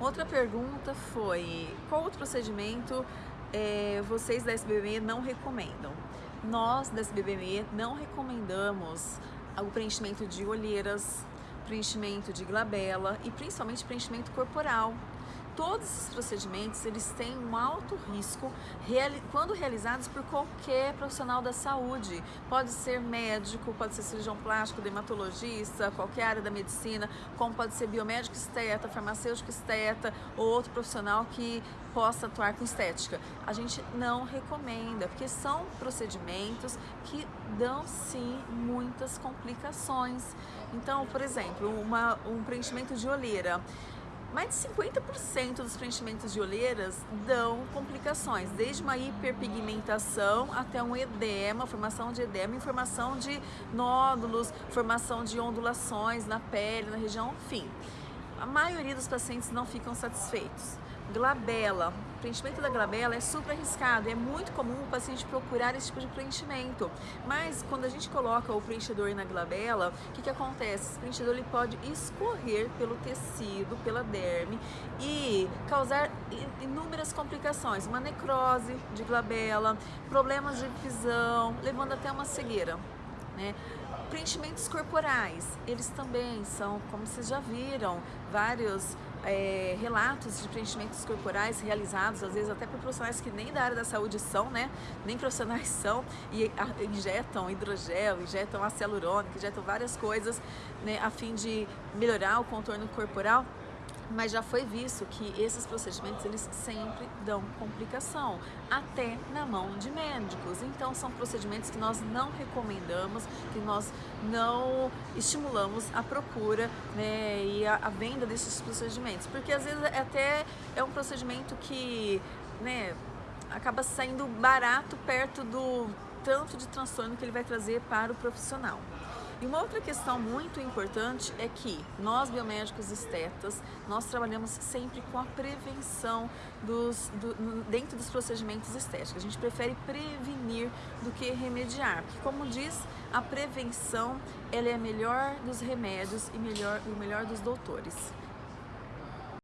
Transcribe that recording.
Outra pergunta foi, qual outro procedimento é, vocês da SBBME não recomendam? Nós da SBBME não recomendamos o preenchimento de olheiras, preenchimento de glabela e principalmente preenchimento corporal todos esses procedimentos eles têm um alto risco quando realizados por qualquer profissional da saúde. Pode ser médico, pode ser cirurgião plástico, dermatologista, qualquer área da medicina, como pode ser biomédico esteta, farmacêutico esteta ou outro profissional que possa atuar com estética. A gente não recomenda, porque são procedimentos que dão sim muitas complicações. Então, por exemplo, uma, um preenchimento de olheira mais de 50% dos preenchimentos de olheiras dão complicações, desde uma hiperpigmentação até um edema, formação de edema, formação de nódulos, formação de ondulações na pele, na região, enfim. A maioria dos pacientes não ficam satisfeitos glabela. O preenchimento da glabela é super arriscado, é muito comum o paciente procurar esse tipo de preenchimento. Mas quando a gente coloca o preenchedor na glabela, o que, que acontece? Esse preenchedor ele pode escorrer pelo tecido, pela derme e causar inúmeras complicações, uma necrose de glabela, problemas de visão, levando até uma cegueira. Né? Preenchimentos corporais, eles também são, como vocês já viram, vários é, relatos de preenchimentos corporais realizados, às vezes até por profissionais que nem da área da saúde são, né? Nem profissionais são, e injetam hidrogel, injetam ácido injetam várias coisas, né, a fim de melhorar o contorno corporal mas já foi visto que esses procedimentos eles sempre dão complicação, até na mão de médicos. Então são procedimentos que nós não recomendamos, que nós não estimulamos a procura né, e a, a venda desses procedimentos, porque às vezes é até é um procedimento que né, acaba saindo barato perto do tanto de transtorno que ele vai trazer para o profissional. E uma outra questão muito importante é que nós biomédicos estetas, nós trabalhamos sempre com a prevenção dos, do, dentro dos procedimentos estéticos. A gente prefere prevenir do que remediar, porque como diz, a prevenção ela é melhor dos remédios e melhor, o melhor dos doutores.